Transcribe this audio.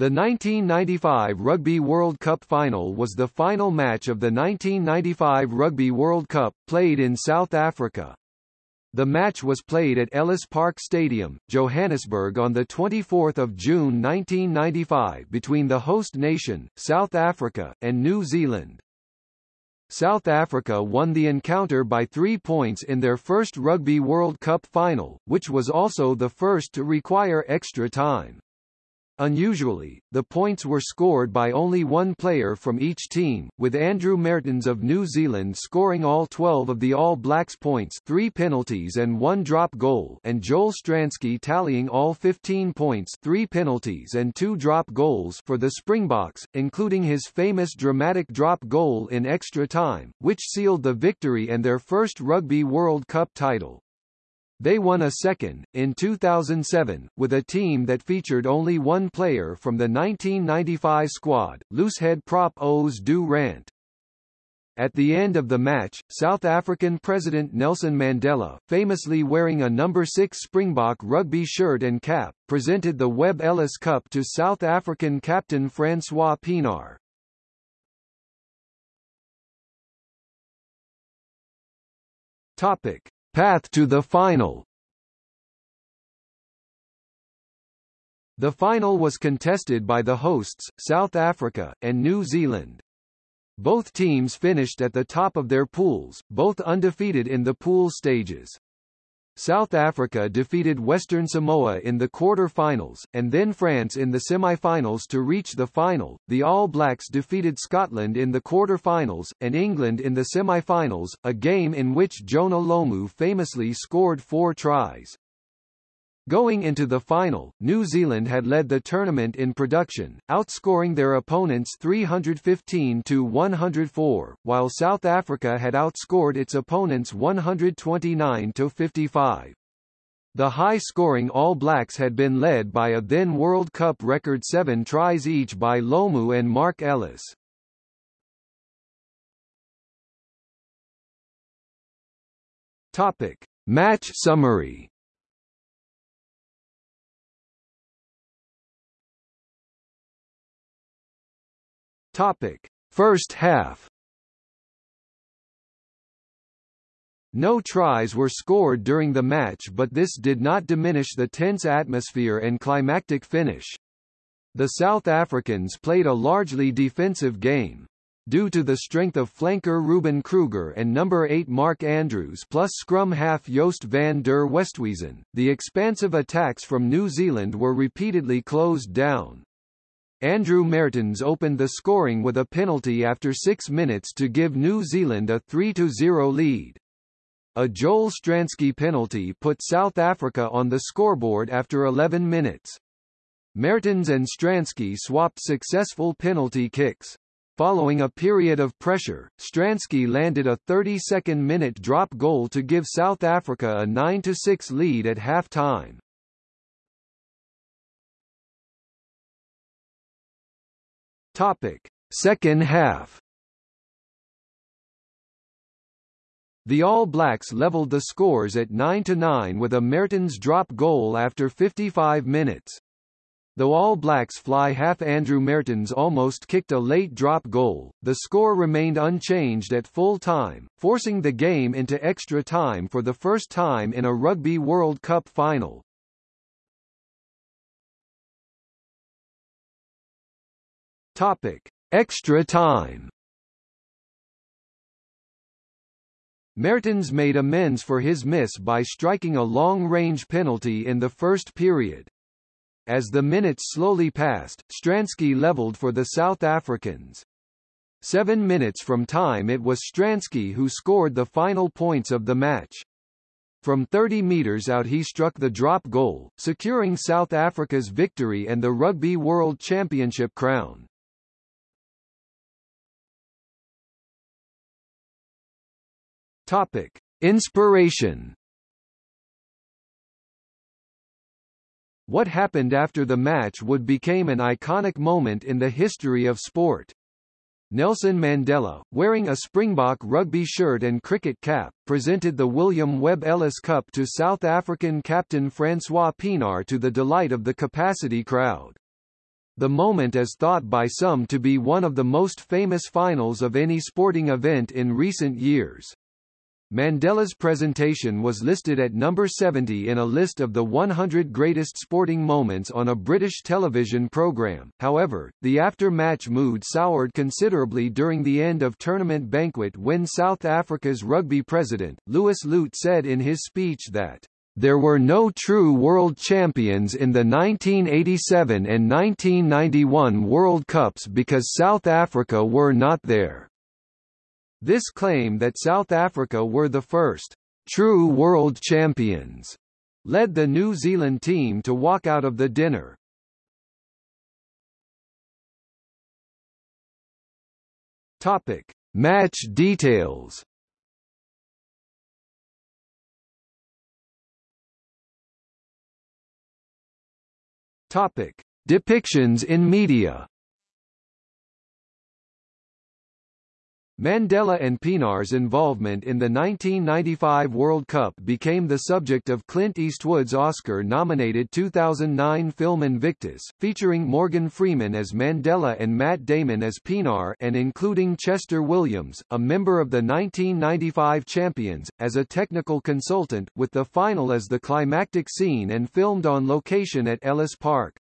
The 1995 Rugby World Cup final was the final match of the 1995 Rugby World Cup, played in South Africa. The match was played at Ellis Park Stadium, Johannesburg on 24 June 1995 between the host nation, South Africa, and New Zealand. South Africa won the encounter by three points in their first Rugby World Cup final, which was also the first to require extra time. Unusually, the points were scored by only one player from each team, with Andrew Mehrtens of New Zealand scoring all 12 of the All Blacks points three penalties and one drop goal and Joel Stransky tallying all 15 points three penalties and two drop goals for the Springboks, including his famous dramatic drop goal in extra time, which sealed the victory and their first Rugby World Cup title. They won a second, in 2007, with a team that featured only one player from the 1995 squad, loosehead prop Os du Randt. At the end of the match, South African President Nelson Mandela, famously wearing a number 6 Springbok rugby shirt and cap, presented the Webb Ellis Cup to South African captain Francois Pienaar. Topic: Path to the final The final was contested by the hosts, South Africa, and New Zealand. Both teams finished at the top of their pools, both undefeated in the pool stages. South Africa defeated Western Samoa in the quarter-finals, and then France in the semi-finals to reach the final. The All Blacks defeated Scotland in the quarter-finals, and England in the semi-finals, a game in which Jonah Lomu famously scored four tries. Going into the final, New Zealand had led the tournament in production, outscoring their opponents 315 to 104, while South Africa had outscored its opponents 129 to 55. The high-scoring All Blacks had been led by a then World Cup record seven tries each by Lomu and Marc Ellis. Topic. Match summary Topic: First half. No tries were scored during the match but this did not diminish the tense atmosphere and climactic finish. The South Africans played a largely defensive game. Due to the strength of flanker Ruben Kruger and number 8 Mark Andrews plus scrum half Joost van der Westhuizen, the expansive attacks from New Zealand were repeatedly closed down. Andrew Mehrtens opened the scoring with a penalty after six minutes to give New Zealand a 3-0 lead. A Joel Stransky penalty put South Africa on the scoreboard after 11 minutes. Mehrtens and Stransky swapped successful penalty kicks. Following a period of pressure, Stransky landed a 32nd minute drop goal to give South Africa a 9-6 lead at half-time. Topic: Second half. The All Blacks leveled the scores at 9-9 with a Mehrtens drop goal after 55 minutes. Though All Blacks fly half Andrew Mehrtens almost kicked a late drop goal, the score remained unchanged at full time, forcing the game into extra time for the first time in a Rugby World Cup final. Topic: Extra time. Mehrtens made amends for his miss by striking a long-range penalty in the first period. As the minutes slowly passed, Stransky leveled for the South Africans. Seven minutes from time it was Stransky who scored the final points of the match. From 30 metres out he struck the drop goal, securing South Africa's victory and the Rugby World Championship crown. Topic: Inspiration. What happened after the match would became an iconic moment in the history of sport. Nelson Mandela, wearing a Springbok rugby shirt and cricket cap, presented the William Webb Ellis Cup to South African captain Francois Pienaar to the delight of the capacity crowd. The moment is thought by some to be one of the most famous finals of any sporting event in recent years. Mandela's presentation was listed at number 70 in a list of the 100 greatest sporting moments on a British television programme. However, the after-match mood soured considerably during the end of tournament banquet when South Africa's rugby president, Louis Luyt said in his speech that there were no true world champions in the 1987 and 1991 World Cups because South Africa were not there. This claim that South Africa were the first true world champions led the New Zealand team to walk out of the dinner. Topic: Match details. Topic: Depictions in media. Mandela and Pienaar's involvement in the 1995 World Cup became the subject of Clint Eastwood's Oscar-nominated 2009 film Invictus, featuring Morgan Freeman as Mandela and Matt Damon as Pienaar and including Chester Williams, a member of the 1995 champions, as a technical consultant, with the final as the climactic scene and filmed on location at Ellis Park.